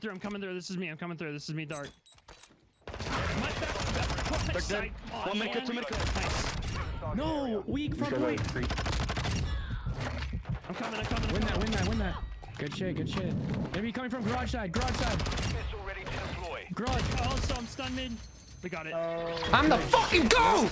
Through, I'm coming through. This is me. I'm coming through. This is me, Dark. My back, back, right side. Come on, One mid man. two mid. Nice. No, weak front point. I'm coming. I'm coming. I'm Win that, win that, win that. Good shit, good shit. Enemy coming from garage side, garage side. Ready to deploy. Garage. Oh, so I'm stun mid. We got it. I'm the fucking GOAT!